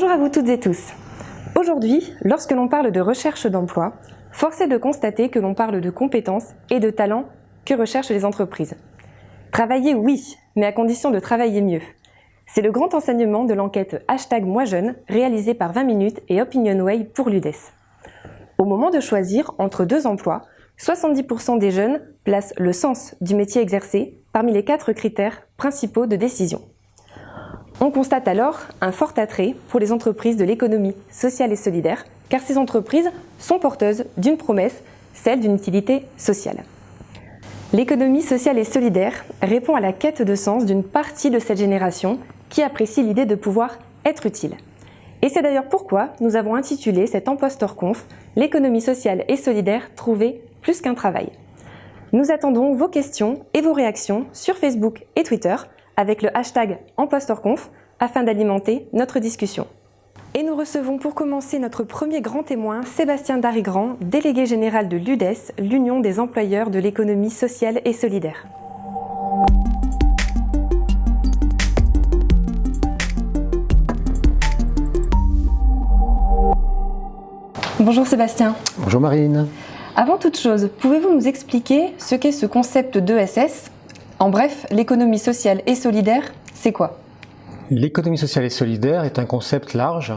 Bonjour à vous toutes et tous. Aujourd'hui, lorsque l'on parle de recherche d'emploi, force est de constater que l'on parle de compétences et de talents que recherchent les entreprises. Travailler, oui, mais à condition de travailler mieux. C'est le grand enseignement de l'enquête hashtag Moi Jeune réalisée par 20 minutes et OpinionWay pour l'UDES. Au moment de choisir entre deux emplois, 70% des jeunes placent le sens du métier exercé parmi les quatre critères principaux de décision. On constate alors un fort attrait pour les entreprises de l'économie sociale et solidaire, car ces entreprises sont porteuses d'une promesse, celle d'une utilité sociale. L'économie sociale et solidaire répond à la quête de sens d'une partie de cette génération qui apprécie l'idée de pouvoir être utile. Et c'est d'ailleurs pourquoi nous avons intitulé cet Empostor Conf « L'économie sociale et solidaire trouver plus qu'un travail ». Nous attendons vos questions et vos réactions sur Facebook et Twitter avec le hashtag EmpostorConf afin d'alimenter notre discussion. Et nous recevons pour commencer notre premier grand témoin, Sébastien Darigrand, délégué général de l'UDES, l'Union des employeurs de l'économie sociale et solidaire. Bonjour Sébastien. Bonjour Marine. Avant toute chose, pouvez-vous nous expliquer ce qu'est ce concept d'ESS en bref, l'économie sociale et solidaire, c'est quoi? L'économie sociale et solidaire est un concept large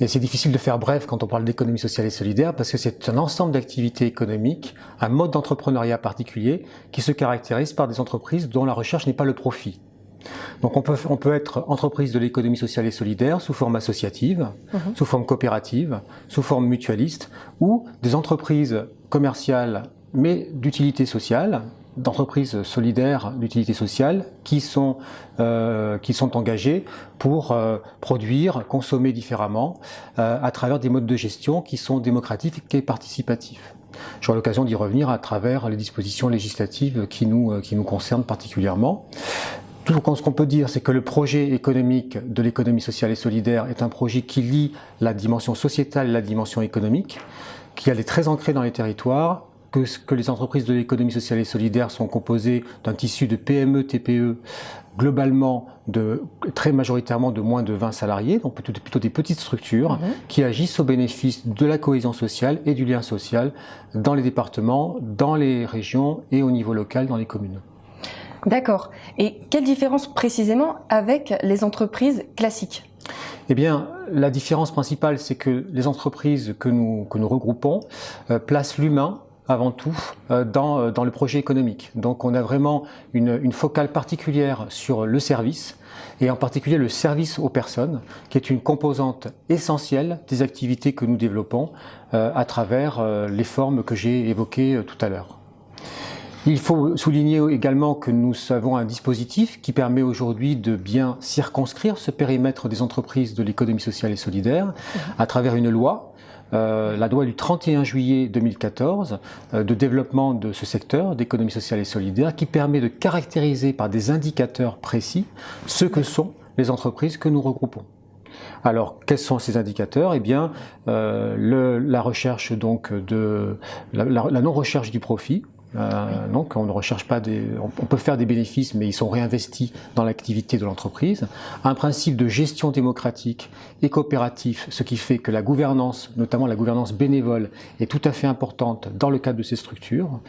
et c'est difficile de faire bref quand on parle d'économie sociale et solidaire parce que c'est un ensemble d'activités économiques, un mode d'entrepreneuriat particulier qui se caractérise par des entreprises dont la recherche n'est pas le profit. Donc on peut, on peut être entreprise de l'économie sociale et solidaire sous forme associative, mhm. sous forme coopérative, sous forme mutualiste ou des entreprises commerciales mais d'utilité sociale d'entreprises solidaires d'utilité sociale qui sont, euh, qui sont engagées pour euh, produire, consommer différemment euh, à travers des modes de gestion qui sont démocratiques et participatifs. J'aurai l'occasion d'y revenir à travers les dispositions législatives qui nous, qui nous concernent particulièrement. Tout ce qu'on peut dire, c'est que le projet économique de l'économie sociale et solidaire est un projet qui lie la dimension sociétale et la dimension économique, qui est très ancrée dans les territoires que, que les entreprises de l'économie sociale et solidaire sont composées d'un tissu de PME, TPE, globalement de, très majoritairement de moins de 20 salariés, donc plutôt, plutôt des petites structures mhm. qui agissent au bénéfice de la cohésion sociale et du lien social dans les départements, dans les régions et au niveau local dans les communes. D'accord. Et quelle différence précisément avec les entreprises classiques? Eh bien, la différence principale, c'est que les entreprises que nous, que nous regroupons euh, placent l'humain avant tout euh, dans, euh, dans, le projet économique. Donc on a vraiment une, une, focale particulière sur le service et en particulier le service aux personnes qui est une composante essentielle des activités que nous développons euh, à travers les formes que j'ai évoquées tout à l'heure. Il faut souligner également que nous avons un dispositif qui permet aujourd'hui de bien circonscrire ce périmètre des entreprises de l'économie sociale et solidaire à travers une loi euh, la loi du 31 juillet 2014 euh, de développement de ce secteur d'économie sociale et solidaire qui permet de caractériser par des indicateurs précis ce que sont les entreprises que nous regroupons. Alors, quels sont ces indicateurs? Eh bien, euh, la recherche donc de la non-recherche du profit, euh, donc on ne recherche pas des, on peut faire des bénéfices, mais ils sont réinvestis dans l'activité de l'entreprise. Un principe de gestion démocratique et coopératif, ce qui fait que la gouvernance, notamment la gouvernance bénévole, est tout à fait importante dans le cadre de ces structures.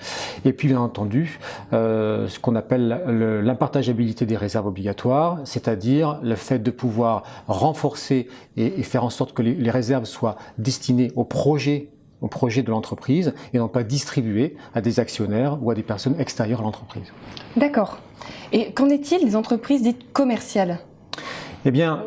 Et puis bien entendu, euh, ce qu'on appelle l'impartageabilité des réserves obligatoires, c'est-à-dire le fait de pouvoir renforcer et, faire en sorte que les, les réserves soient destinées aux projets au projet de l'entreprise et non pas distribué à des actionnaires ou à des personnes extérieures à l'entreprise. D'accord. Et qu'en est-il des entreprises dites commerciales? Eh bien,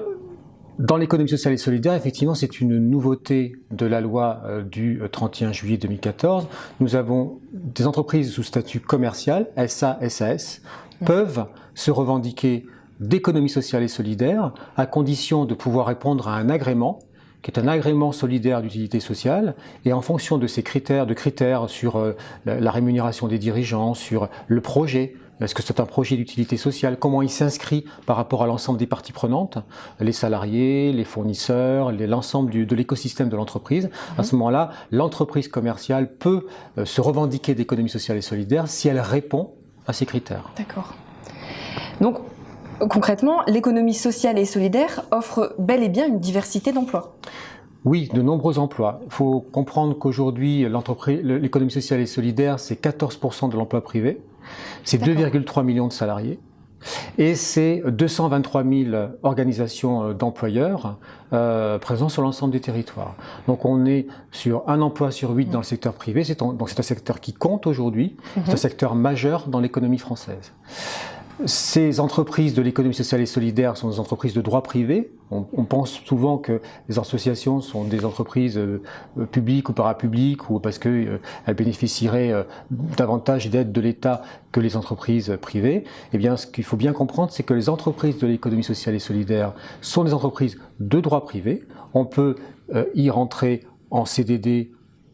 dans l'économie sociale et solidaire, effectivement, c'est une nouveauté de la loi euh, du 31 euh, juillet 2014. Nous avons des entreprises sous statut commercial, SA, SAS, peuvent se revendiquer d'économie sociale et solidaire à condition de pouvoir répondre à un agrément qui est un agrément solidaire d'utilité sociale, et en fonction de ces critères, de critères sur euh, la rémunération des dirigeants, sur le projet, est-ce que c'est un projet d'utilité sociale Comment il s'inscrit par rapport à l'ensemble des parties prenantes Les salariés, les fournisseurs, l'ensemble de l'écosystème de l'entreprise. À ce moment-là, l'entreprise commerciale peut euh, se revendiquer d'économie sociale et solidaire si elle répond à ces critères. D'accord. Donc, Concrètement, l'économie sociale et solidaire offre bel et bien une diversité d'emplois. Oui, de nombreux emplois. Il faut comprendre qu'aujourd'hui, l'économie sociale et solidaire, c'est 14% de l'emploi privé, c'est 2,3 millions de salariés, et c'est 223 000 organisations euh, d'employeurs euh, présents sur l'ensemble des territoires. Donc on est sur un emploi sur huit dans le secteur privé, donc c'est un secteur qui compte aujourd'hui, c'est un secteur majeur dans l'économie française. Ces entreprises de l'économie sociale et solidaire sont des entreprises de droit privé. On, pense souvent que les associations sont des entreprises euh, publiques ou parapubliques ou parce qu'elles euh, bénéficieraient euh, davantage d'aide de l'État que les entreprises privées. Eh bien, ce qu'il faut bien comprendre, c'est que les entreprises de l'économie sociale et solidaire sont des entreprises de droit privé. On peut y rentrer en CDD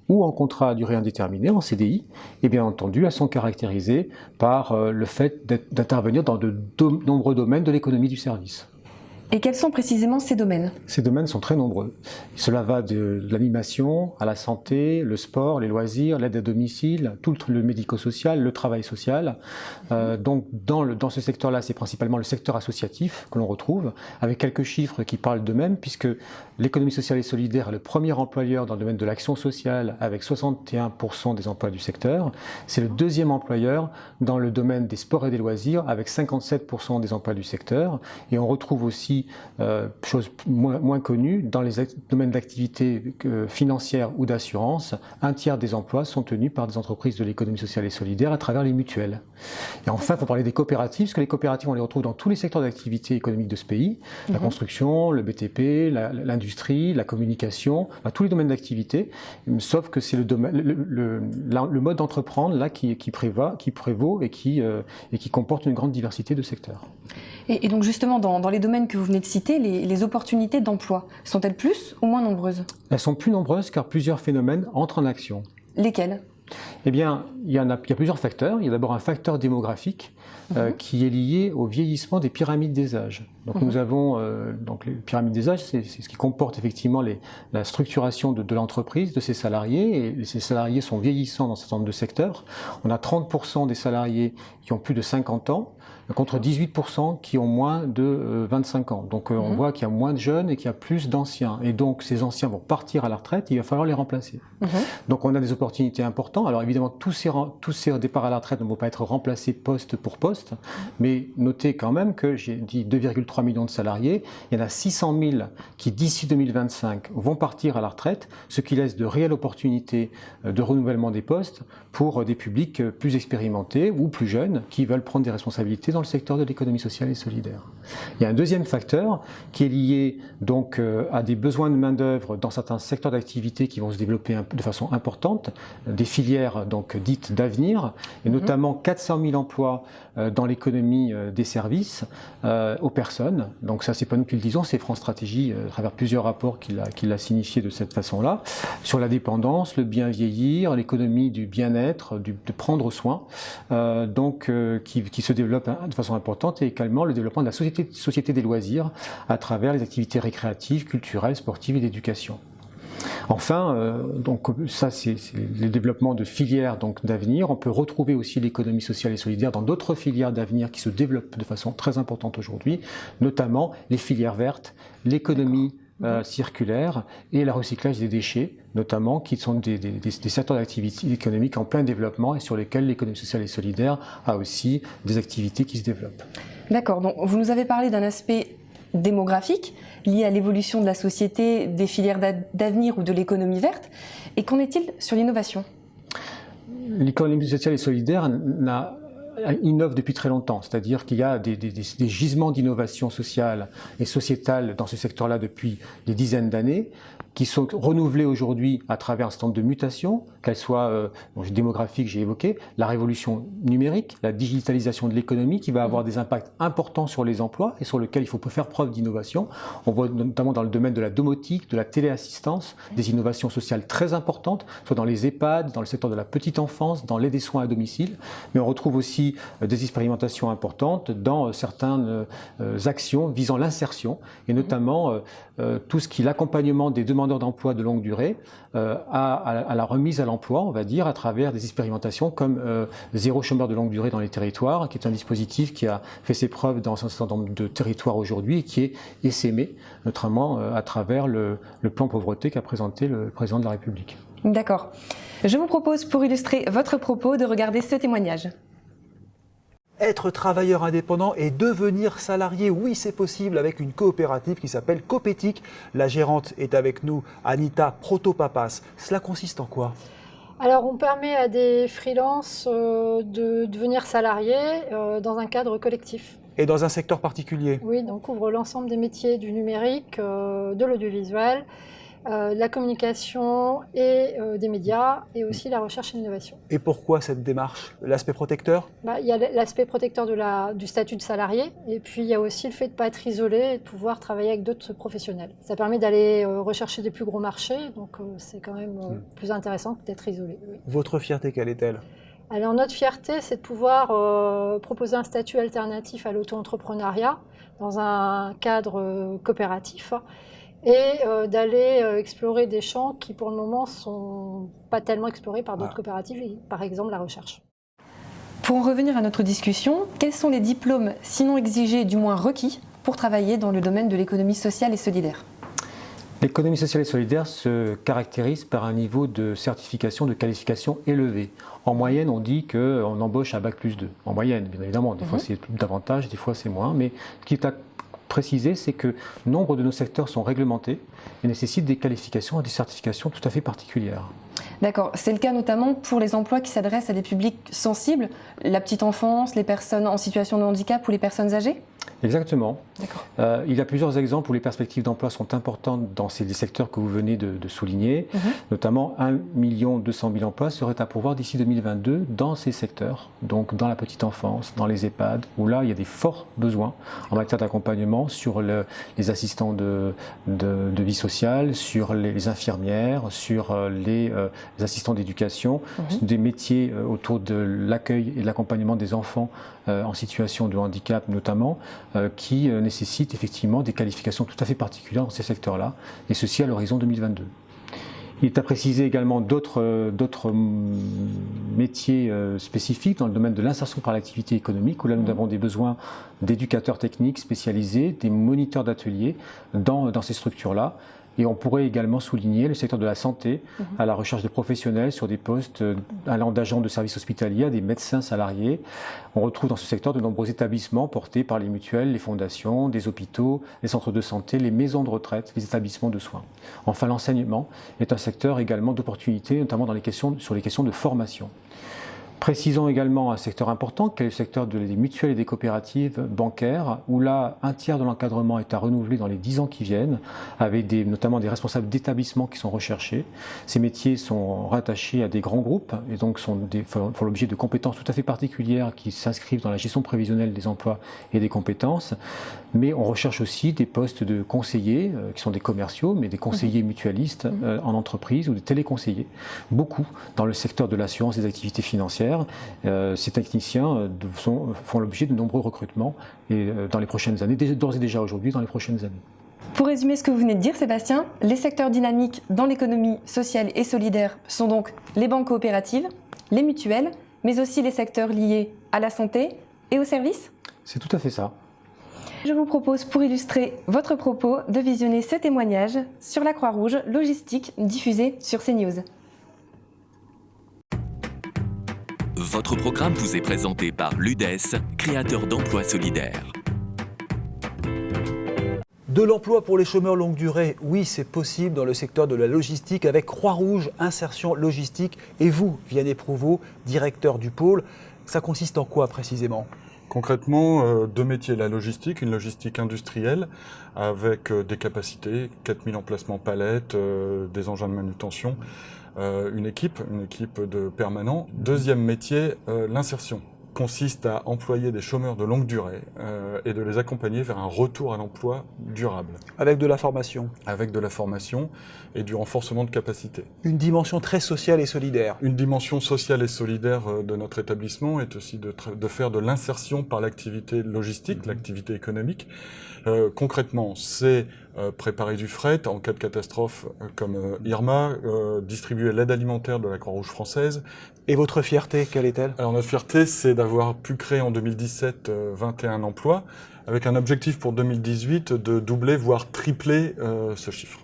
ou en contrat à durée indéterminée, en CDI, et bien entendu, elles sont caractérisées par euh, le fait d'intervenir dans de nombreux domaines de l'économie du service. Et quels sont précisément ces domaines? Ces domaines sont très nombreux. Cela va de l'animation à la santé, le sport, les loisirs, l'aide à domicile, tout le médico-social, le travail social. Euh, donc dans, le, dans ce secteur-là, c'est principalement le secteur associatif que l'on retrouve, avec quelques chiffres qui parlent d'eux-mêmes, puisque l'économie sociale et solidaire est le premier employeur dans le domaine de l'action sociale, avec 61% des emplois du secteur. C'est le deuxième employeur dans le domaine des sports et des loisirs, avec 57% des emplois du secteur. Et on retrouve aussi euh, chose moins, connue, dans les domaines d'activité financière ou d'assurance, un tiers des emplois sont tenus par des entreprises de l'économie sociale et solidaire à travers les mutuelles. Et enfin, il faut parler des coopératives, parce que les coopératives, on les retrouve dans tous les secteurs d'activité économique de ce pays, la mhm. construction, le BTP, l'industrie, la, communication, tous les domaines d'activité, sauf que c'est le, le, le, mode d'entreprendre là qui, qui, prévaut, qui prévaut et qui, euh, et qui comporte une grande diversité de secteurs. Et, et donc justement, dans, dans les domaines que vous venez de citer, les, opportunités d'emploi, sont-elles plus ou moins nombreuses? Elles sont plus nombreuses car plusieurs phénomènes entrent en action. Lesquels? Eh bien, il y, en a, il y a plusieurs facteurs. Il y a d'abord un facteur démographique euh, mhm. qui est lié au vieillissement des pyramides des âges. Donc mhm. nous avons euh, donc les pyramides des âges, c'est ce qui comporte effectivement les, la structuration de, de l'entreprise, de ses salariés, et ces salariés sont vieillissants dans un certain nombre de secteurs. On a 30% des salariés qui ont plus de 50 ans, contre 18% qui ont moins de 25 euh, ans. Donc euh, on mhm. voit qu'il y a moins de jeunes et qu'il y a plus d'anciens. Et donc ces anciens vont partir à la retraite, il va falloir les remplacer. Mhm. Donc on a des opportunités importantes. Alors évidemment, tous ces, tous ces départs à la retraite ne vont pas être remplacés poste pour poste, mais notez quand même que j'ai dit 2,3 millions de salariés, il y en a 600 000 qui d'ici 2025 vont partir à la retraite, ce qui laisse de réelles opportunités euh, de renouvellement des postes pour des publics plus expérimentés ou plus jeunes qui veulent prendre des responsabilités dans le secteur de l'économie sociale et solidaire. Il y a un deuxième facteur qui est lié donc euh, à des besoins de main-d'œuvre dans certains secteurs d'activité qui vont se développer de façon importante, des filières donc dites d'avenir, et mhm. notamment 400 000 emplois euh, dans l'économie euh, des services aux personnes. Donc ça, c'est pas nous qui le disons, c'est France Stratégie, à travers plusieurs rapports qui l'a signifié de cette façon-là, sur la dépendance, le bien vieillir, l'économie du bien-être, de prendre soin, donc qui, se développe de façon importante et également le développement de la société, société des loisirs à travers les activités récréatives, culturelles, sportives et d'éducation. Enfin, euh, donc ça c'est le développement de filières donc d'avenir. On peut retrouver aussi l'économie sociale et solidaire dans d'autres filières d'avenir qui se développent de façon très importante aujourd'hui, notamment les filières vertes, l'économie euh, circulaire et le recyclage des déchets, notamment, qui sont des, des, secteurs d'activité économique en plein développement et sur lesquels l'économie sociale et solidaire a aussi des activités qui se développent. D'accord, donc vous nous avez parlé d'un aspect démographique lié à l'évolution de la société, des filières d'avenir ou de l'économie verte. Et qu'en est-il sur l'innovation? L'économie sociale et solidaire n'a innove depuis très longtemps, c'est-à-dire qu'il y a des, des gisements d'innovation sociale et sociétale dans ce secteur-là depuis des dizaines d'années, qui sont renouvelés aujourd'hui à travers un certain de mutations, qu'elles soient euh, démographiques, j'ai évoqué, la révolution numérique, la digitalisation de l'économie qui va avoir des impacts importants sur les emplois et sur lesquels il faut faire preuve d'innovation. On voit notamment dans le domaine de la domotique, de la téléassistance, des innovations sociales très importantes, soit dans les EHPAD, dans le secteur de la petite enfance, dans l'aide des soins à domicile, mais on retrouve aussi euh, des expérimentations importantes dans euh, certaines actions visant l'insertion et notamment tout ce qui est l'accompagnement des demandes demandeurs d'emploi de longue durée euh, à, la remise à l'emploi, on va dire, à travers des expérimentations comme euh, Zéro chômeur de longue durée dans les territoires, qui est un dispositif qui a fait ses preuves dans un certain nombre de territoires aujourd'hui et qui est essaimé, notamment à travers le plan pauvreté qu'a présenté le président de la République. D'accord. Je vous propose, pour illustrer votre propos, de regarder ce témoignage. Être travailleur indépendant et devenir salarié, oui c'est possible avec une coopérative qui s'appelle Copétique. La gérante est avec nous, Anita Protopapas. Cela consiste en quoi? Alors, on permet à des freelances euh, de devenir salariés euh, dans un cadre collectif. Et dans un secteur particulier? Oui, donc on couvre l'ensemble des métiers du numérique, euh, de l'audiovisuel, euh, la communication et euh, des médias, et aussi la recherche et l'innovation. Et pourquoi cette démarche? L'aspect protecteur? Bah, Il y a l'aspect protecteur de la, du statut de salarié, et puis il y a aussi le fait de ne pas être isolé et de pouvoir travailler avec d'autres professionnels. Ça permet d'aller euh, rechercher des plus gros marchés, donc c'est quand même hmm. plus intéressant que d'être isolé. Votre fierté, quelle est-elle? Alors notre fierté, c'est de pouvoir proposer un statut alternatif à l'auto-entrepreneuriat dans un cadre coopératif et euh, d'aller euh, explorer des champs qui pour le moment sont pas tellement explorés par d'autres coopératives, par exemple la recherche. Pour en revenir à notre discussion, quels sont les diplômes, sinon exigés, du moins requis, pour travailler dans le domaine de l'économie sociale et solidaire? L'économie sociale et solidaire se caractérise par un niveau de certification, de qualification élevé. En moyenne, on dit qu'on embauche à Bac plus 2. En moyenne, bien évidemment. Des fois, mhm. c'est davantage, des fois, c'est moins. Mais ce qui est à préciser, c'est que nombre de nos secteurs sont réglementés et nécessitent des qualifications et des certifications tout à fait particulières. D'accord. C'est le cas notamment pour les emplois qui s'adressent à des publics sensibles, la petite enfance, les personnes en situation de handicap ou les personnes âgées? Exactement. Euh, il y a plusieurs exemples où les perspectives d'emploi sont importantes dans ces secteurs que vous venez de, souligner. Mhm. Notamment, 1 200 000 emplois seraient à pourvoir d'ici 2022 dans ces secteurs, donc dans la petite enfance, dans les EHPAD, où là, il y a des forts besoins en matière d'accompagnement sur les assistants de, vie sociale, sur les, infirmières, sur euh, les, euh, assistants d'éducation, mhm. des métiers autour de l'accueil et de l'accompagnement des enfants en situation de handicap notamment, qui euh, nécessitent effectivement des qualifications tout à fait particulières dans ces secteurs-là, et ceci à l'horizon 2022. Il est à préciser également d'autres euh, métiers spécifiques dans le domaine de l'insertion par l'activité économique, où là nous avons des besoins d'éducateurs techniques spécialisés, des moniteurs d'ateliers dans, dans ces structures-là, et on pourrait également souligner le secteur de la santé, mhm. à la recherche de professionnels sur des postes allant d'agents de services hospitaliers à des médecins salariés. On retrouve dans ce secteur de nombreux établissements portés par les mutuelles, les fondations, des hôpitaux, les centres de santé, les maisons de retraite, les établissements de soins. Enfin, l'enseignement est un secteur également d'opportunité, notamment dans les questions, sur les questions de formation. Précisons également un secteur important, qui est le secteur des mutuelles et des coopératives bancaires, où là, un tiers de l'encadrement est à renouveler dans les dix ans qui viennent, avec des, notamment des responsables d'établissements qui sont recherchés. Ces métiers sont rattachés à des grands groupes et donc sont des, font l'objet de compétences tout à fait particulières qui s'inscrivent dans la gestion prévisionnelle des emplois et des compétences. Mais on recherche aussi des postes de conseillers, euh, qui sont des commerciaux, mais des conseillers mhm. mutualistes mhm. euh, en entreprise ou des téléconseillers. Beaucoup dans le secteur de l'assurance et des activités financières euh, ces techniciens euh, font l'objet de nombreux recrutements et, euh, dans les prochaines années, d'ores et déjà aujourd'hui, dans les prochaines années. Pour résumer ce que vous venez de dire, Sébastien, les secteurs dynamiques dans l'économie sociale et solidaire sont donc les banques coopératives, les mutuelles, mais aussi les secteurs liés à la santé et aux services C'est tout à fait ça. Je vous propose, pour illustrer votre propos, de visionner ce témoignage sur la Croix-Rouge logistique diffusé sur CNews. Votre programme vous est présenté par l'UDES, créateur d'emplois solidaires. De l'emploi pour les chômeurs longue durée, oui, c'est possible dans le secteur de la logistique avec Croix-Rouge, insertion logistique. Et vous, Vianney Prouveau, directeur du pôle, ça consiste en quoi précisément? Concrètement, euh, deux métiers, la logistique, une logistique industrielle avec euh, des capacités, 4000 emplacements palettes, euh, des engins de manutention, une équipe, une équipe de permanents. Deuxième métier, l'insertion consiste à employer des chômeurs de longue durée euh, et de les accompagner vers un retour à l'emploi durable. Avec de la formation Avec de la formation et du renforcement de capacité. Une dimension très sociale et solidaire. Une dimension sociale et solidaire de notre établissement est aussi de, de faire de l'insertion par l'activité logistique, mmh. l'activité économique. concrètement, c'est préparer du fret en cas de catastrophe comme Irma, distribuer l'aide alimentaire de la Croix-Rouge française. Et votre fierté, quelle est-elle? Alors notre fierté, c'est d'avoir pu créer en 2017 21 emplois, avec un objectif pour 2018 de doubler, voire tripler ce chiffre.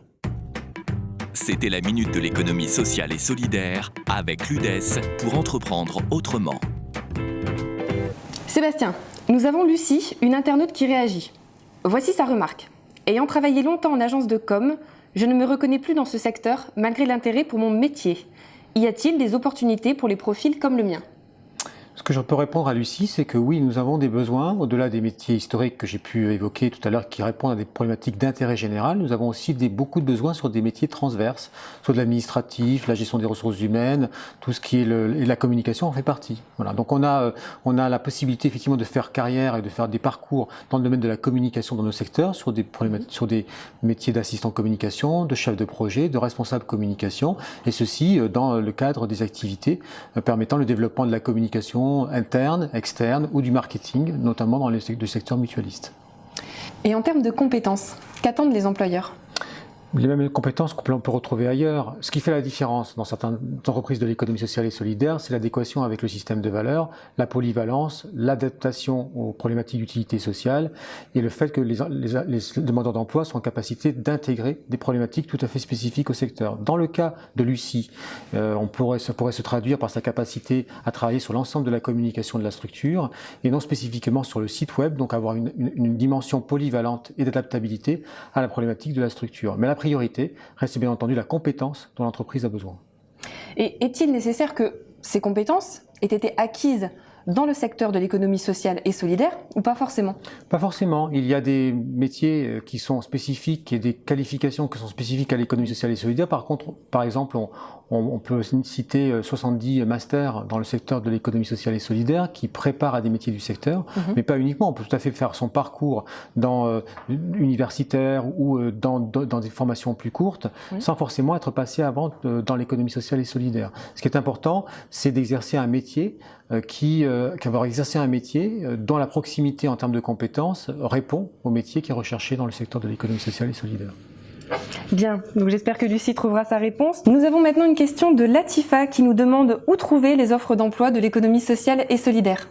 C'était la Minute de l'économie sociale et solidaire avec l'UDES pour entreprendre autrement. Sébastien, nous avons Lucie, une internaute qui réagit. Voici sa remarque. Ayant travaillé longtemps en agence de com, je ne me reconnais plus dans ce secteur malgré l'intérêt pour mon métier. Y a-t-il des opportunités pour les profils comme le mien? Que je peux répondre à Lucie, c'est que oui, nous avons des besoins, au-delà des métiers historiques que j'ai pu évoquer tout à l'heure, qui répondent à des problématiques d'intérêt général, nous avons aussi des, beaucoup de besoins sur des métiers transverses, soit de l'administratif, la gestion des ressources humaines, tout ce qui est le, et la communication en fait partie. Voilà. Donc on a, euh, on a la possibilité effectivement de faire carrière et de faire des parcours dans le domaine de la communication dans nos secteurs, sur des, sur des métiers d'assistant communication, de chef de projet, de responsable communication, et ceci euh, dans le cadre des activités euh, permettant le développement de la communication interne, externe ou du marketing, notamment dans le secteur mutualiste. Et en termes de compétences, qu'attendent les employeurs? Les mêmes compétences qu'on peut retrouver ailleurs. Ce qui fait la différence dans certaines entreprises de l'économie sociale et solidaire, c'est l'adéquation avec le système de valeurs, la polyvalence, l'adaptation aux problématiques d'utilité sociale et le fait que les, demandeurs d'emploi sont en capacité d'intégrer des problématiques tout à fait spécifiques au secteur. Dans le cas de Lucie, euh, on pourrait, ça pourrait se traduire par sa capacité à travailler sur l'ensemble de la communication de la structure et non spécifiquement sur le site web, donc avoir une, dimension polyvalente et d'adaptabilité à la problématique de la structure. Mais priorité reste bien entendu la compétence dont l'entreprise a besoin. Et est-il nécessaire que ces compétences aient été acquises dans le secteur de l'économie sociale et solidaire ou pas forcément? Pas forcément. Il y a des métiers euh, qui sont spécifiques et des qualifications qui sont spécifiques à l'économie sociale et solidaire. Par contre, par exemple, on, on, peut citer 70 euh, masters dans le secteur de l'économie sociale et solidaire qui préparent à des métiers du secteur, mhm. mais pas uniquement. On peut tout à fait faire son parcours dans euh, universitaire ou euh, dans, dans, des formations plus courtes, sans forcément être passé avant dans l'économie sociale et solidaire. Ce qui est important, c'est d'exercer un métier qui, qu'avoir exercé un métier dont la proximité en termes de compétences répond au métier qui est recherché dans le secteur de l'économie sociale et solidaire. Bien, donc j'espère que Lucie trouvera sa réponse. Nous avons maintenant une question de Latifa qui nous demande où trouver les offres d'emploi de l'économie sociale et solidaire.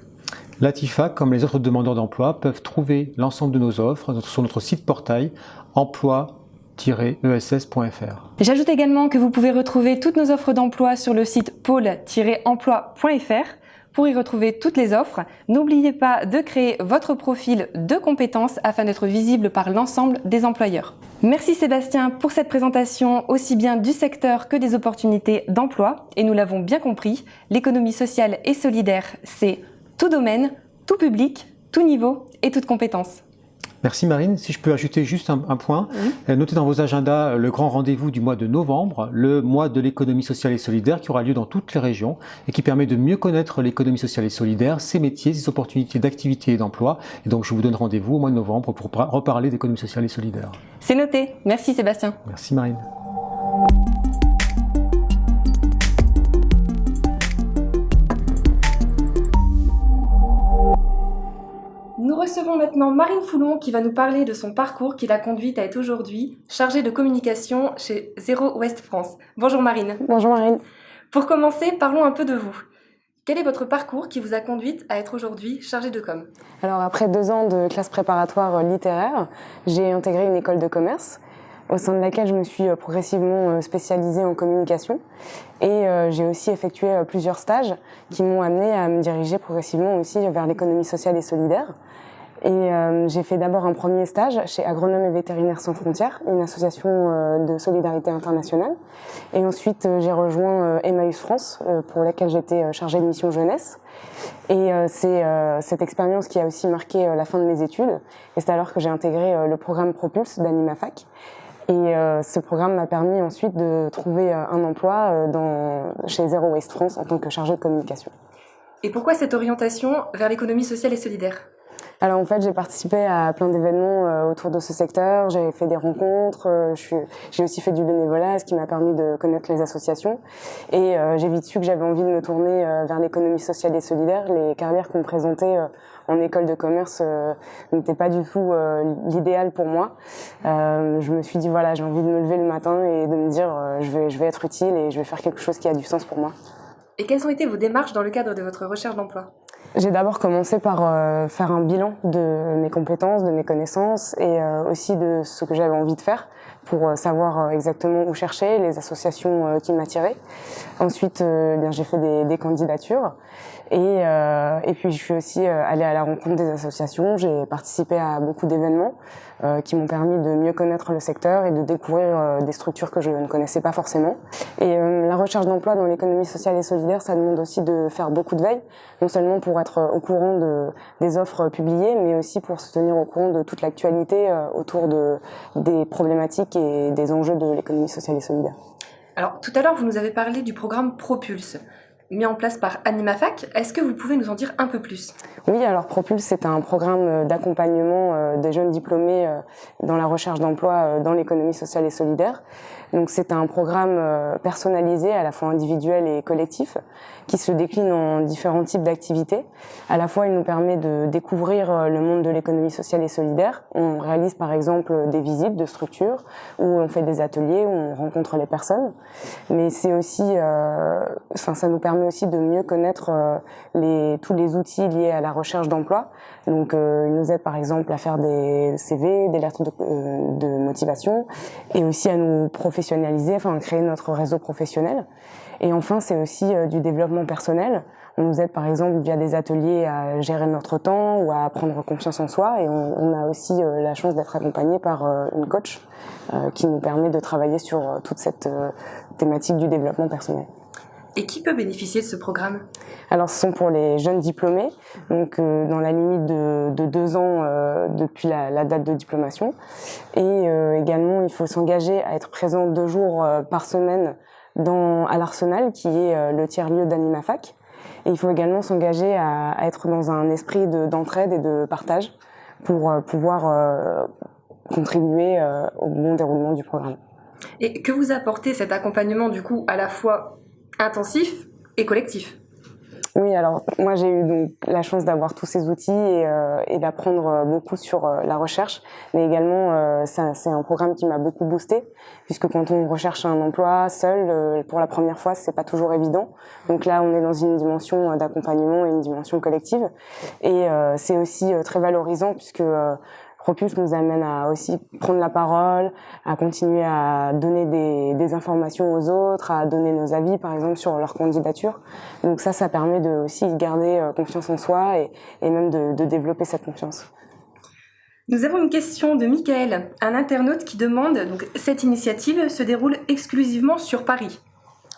Latifa, comme les autres demandeurs d'emploi, peuvent trouver l'ensemble de nos offres sur notre site portail emploi-ess.fr. J'ajoute également que vous pouvez retrouver toutes nos offres d'emploi sur le site pôle-emploi.fr pour y retrouver toutes les offres, n'oubliez pas de créer votre profil de compétences afin d'être visible par l'ensemble des employeurs. Merci Sébastien pour cette présentation aussi bien du secteur que des opportunités d'emploi. Et nous l'avons bien compris, l'économie sociale et solidaire, c'est tout domaine, tout public, tout niveau et toute compétence. Merci Marine. Si je peux ajouter juste un, point, euh, notez dans vos agendas euh, le grand rendez-vous du mois de novembre, le mois de l'économie sociale et solidaire qui aura lieu dans toutes les régions et qui permet de mieux connaître l'économie sociale et solidaire, ses métiers, ses opportunités d'activité et d'emploi. Et donc je vous donne rendez-vous au mois de novembre pour reparler d'économie sociale et solidaire. C'est noté. Merci Sébastien. Merci Marine. Recevons maintenant Marine Foulon qui va nous parler de son parcours qui l'a conduite à être aujourd'hui chargée de communication chez Zéro Ouest France. Bonjour Marine. Bonjour Marine. Pour commencer, parlons un peu de vous. Quel est votre parcours qui vous a conduite à être aujourd'hui chargée de com? Alors après deux ans de classe préparatoire littéraire, j'ai intégré une école de commerce au sein de laquelle je me suis euh, progressivement euh, spécialisée en communication. Et euh, j'ai aussi effectué plusieurs stages qui m'ont amené à me diriger progressivement aussi vers l'économie sociale et solidaire. Et j'ai fait d'abord un premier stage chez Agronomes et Vétérinaires sans frontières, une association de solidarité internationale. Et ensuite, j'ai rejoint Emmaüs France, pour laquelle j'étais chargée de mission jeunesse. Et c'est cette expérience qui a aussi marqué la fin de mes études. Et c'est alors que j'ai intégré le programme Propulse d'AnimaFac. Et euh, ce programme m'a permis ensuite de trouver euh, un emploi euh, chez Zero Waste France en tant que chargée de communication. Et pourquoi cette orientation vers l'économie sociale et solidaire? Alors en fait, j'ai participé à plein d'événements euh, autour de ce secteur. J'ai fait des rencontres. Euh, j'ai aussi fait du bénévolat, ce qui m'a permis de connaître les associations. Et euh, j'ai vite su que j'avais envie de me tourner vers l'économie sociale et solidaire. Les carrières qu'on présentait en école de commerce n'étaient pas du tout l'idéal pour moi. je me suis dit voilà, j'ai envie de me lever le matin et de me dire je vais je vais être utile et je vais faire quelque chose qui a du sens pour moi. Et quelles ont été vos démarches dans le cadre de votre recherche d'emploi? J'ai d'abord commencé par euh, faire un bilan de mes compétences, de mes connaissances et euh, aussi de ce que j'avais envie de faire pour euh, savoir exactement où chercher, les associations qui m'attiraient. Ensuite, bien j'ai fait des candidatures et, et, puis je suis aussi allée à la rencontre des associations. J'ai participé à beaucoup d'événements qui m'ont permis de mieux connaître le secteur et de découvrir des structures que je ne connaissais pas forcément. Et la recherche d'emploi dans l'économie sociale et solidaire, ça demande aussi de faire beaucoup de veille, non seulement pour être au courant de, des offres publiées, mais aussi pour se tenir au courant de toute l'actualité euh, autour de, des problématiques et des enjeux de l'économie sociale et solidaire. Alors, tout à l'heure, vous nous avez parlé du programme Propulse mis en place par AnimaFac. Est-ce que vous pouvez nous en dire un peu plus? Oui, alors Propulse, c'est un programme d'accompagnement euh, des jeunes diplômés euh, dans la recherche d'emploi dans l'économie sociale et solidaire. Donc c'est un programme euh, personnalisé, à la fois individuel et collectif, qui se décline en différents types d'activités. À la fois, il nous permet de découvrir euh, le monde de l'économie sociale et solidaire. On réalise par exemple des visites de structures, où on fait des ateliers, où on rencontre les personnes. Mais c'est aussi, euh, enfin, ça nous permet aussi de mieux connaître les, tous les outils liés à la recherche d'emploi. Donc, il nous aide par exemple à faire des CV, des lettres de, de motivation, et aussi à nous professionnaliser enfin créer notre réseau professionnel. Et enfin, c'est aussi euh, du développement personnel. On nous aide par exemple via des ateliers à gérer notre temps ou à prendre confiance en soi. Et on, a aussi euh, la chance d'être accompagné par euh, une coach qui nous permet de travailler sur toute cette thématique du développement personnel. Et qui peut bénéficier de ce programme? Alors, ce sont pour les jeunes diplômés, donc euh, dans la limite de, de deux ans euh, depuis la, la, date de diplomation. Et euh, également, il faut s'engager à être présent deux jours par semaine dans, à l'Arsenal, qui est le tiers-lieu d'AnimaFac. Et il faut également s'engager à, à, être dans un esprit d'entraide et de partage pour pouvoir contribuer au bon déroulement du programme. Et que vous apportez cet accompagnement du coup à la fois intensif et collectif. Oui, alors moi j'ai eu donc la chance d'avoir tous ces outils et, euh, d'apprendre euh, beaucoup sur euh, la recherche, mais également c'est un programme qui m'a beaucoup boosté, puisque quand on recherche un emploi seul, pour la première fois, c'est pas toujours évident. Donc là, on est dans une dimension d'accompagnement et une dimension collective, et c'est aussi très valorisant puisque Propulse nous amène à aussi prendre la parole, à continuer à donner des, des, informations aux autres, à donner nos avis, par exemple, sur leur candidature. Donc ça, ça permet de aussi garder euh, confiance en soi et, et même de, de, développer cette confiance. Nous avons une question de Michael, un internaute qui demande, donc cette initiative se déroule exclusivement sur Paris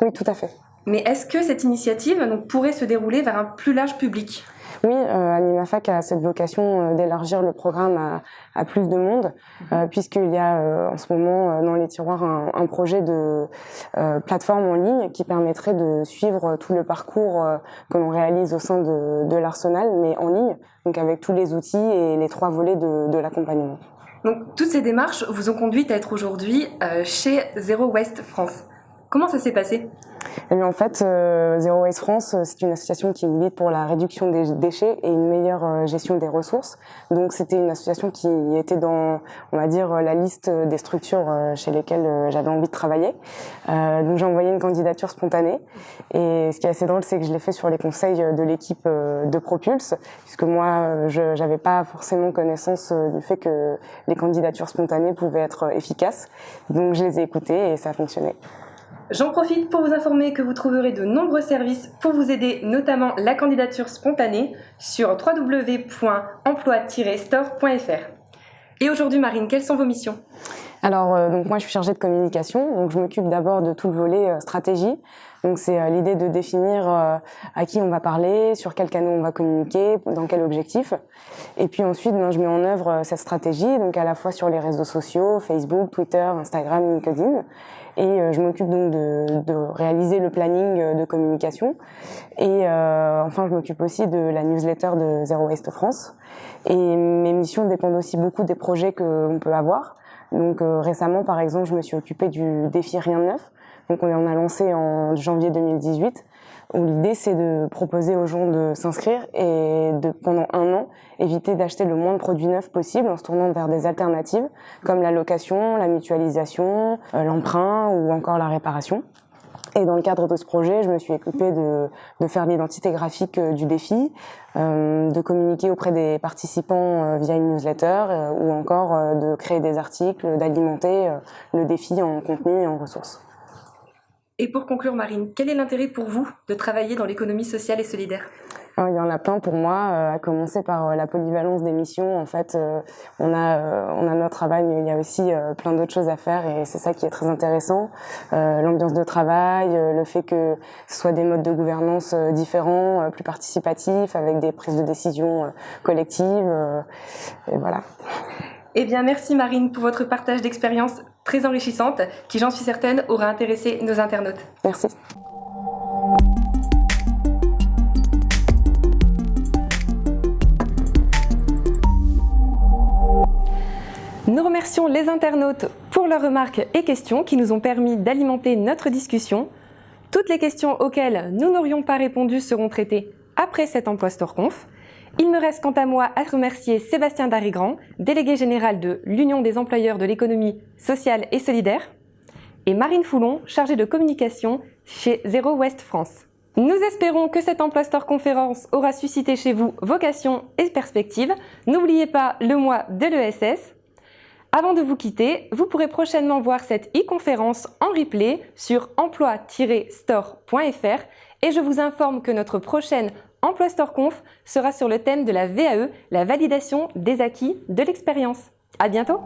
Oui, tout à fait. Mais est-ce que cette initiative donc, pourrait se dérouler vers un plus large public? Oui, euh, AnimaFac a cette vocation euh, d'élargir le programme à, à, plus de monde, mhm. euh, puisqu'il y a en ce moment dans les tiroirs un, un projet de plateforme en ligne qui permettrait de suivre tout le parcours que l'on réalise au sein de, de l'arsenal, mais en ligne, donc avec tous les outils et les trois volets de, de l'accompagnement. Donc toutes ces démarches vous ont conduite à être aujourd'hui chez Zero Waste France. Comment ça s'est passé? Eh en fait, euh, Zero Waste France, euh, c'est une association qui milite pour la réduction des déchets et une meilleure euh, gestion des ressources. Donc, c'était une association qui était dans, on va dire, la liste des structures chez lesquelles j'avais envie de travailler. donc, j'ai envoyé une candidature spontanée. Et ce qui est assez drôle, c'est que je l'ai fait sur les conseils de l'équipe de Propulse, puisque moi, je n'avais pas forcément connaissance du fait que les candidatures spontanées pouvaient être efficaces. Donc, je les ai écoutées et ça a fonctionné. J'en profite pour vous informer que vous trouverez de nombreux services pour vous aider, notamment la candidature spontanée, sur www.emploi-store.fr. Et aujourd'hui, Marine, quelles sont vos missions? Alors, euh, donc moi, je suis chargée de communication, donc je m'occupe d'abord de tout le volet euh, stratégie. Donc c'est euh, l'idée de définir euh, à qui on va parler, sur quel canal on va communiquer, dans quel objectif. Et puis ensuite, ben, je mets en œuvre cette stratégie, donc à la fois sur les réseaux sociaux, Facebook, Twitter, Instagram, LinkedIn. Et je m'occupe donc de, de, réaliser le planning de communication. Et enfin, je m'occupe aussi de la newsletter de Zero Waste France. Et mes missions dépendent aussi beaucoup des projets qu'on peut avoir. Donc récemment, par exemple, je me suis occupée du défi Rien de Neuf, donc on a lancé en janvier 2018 où l'idée c'est de proposer aux gens de s'inscrire et de pendant un an éviter d'acheter le moins de produits neufs possible en se tournant vers des alternatives comme la location, la mutualisation, euh, l'emprunt ou encore la réparation. Et dans le cadre de ce projet, je me suis occupée de, de faire l'identité graphique euh, du défi, euh, de communiquer auprès des participants via une newsletter ou encore de créer des articles, d'alimenter le défi en contenu et en ressources. Et pour conclure, Marine, quel est l'intérêt pour vous de travailler dans l'économie sociale et solidaire? Il y en a plein pour moi, euh, à commencer par euh, la polyvalence des missions. En fait, euh, on a on a notre travail, mais il y a aussi plein d'autres choses à faire, et c'est ça qui est très intéressant. L'ambiance de travail, le fait que ce soit des modes de gouvernance différents, plus participatifs, avec des prises de décision collectives, et voilà. Eh bien, merci Marine pour votre partage d'expérience très enrichissante qui, j'en suis certaine, aura intéressé nos internautes. Merci. Nous remercions les internautes pour leurs remarques et questions qui nous ont permis d'alimenter notre discussion. Toutes les questions auxquelles nous n'aurions pas répondu seront traitées après cet emploi StoreConf. Il me reste quant à moi à remercier Sébastien Darigrand, délégué général de l'Union des employeurs de l'économie sociale et solidaire, et Marine Foulon, chargée de communication chez Zero West France. Nous espérons que cette Emploi Store conférence aura suscité chez vous vocation et perspectives. N'oubliez pas le mois de l'ESS. Avant de vous quitter, vous pourrez prochainement voir cette e-conférence en replay sur emploi-store.fr et je vous informe que notre prochaine Emploi Store Conf sera sur le thème de la VAE, la validation des acquis de l'expérience. À bientôt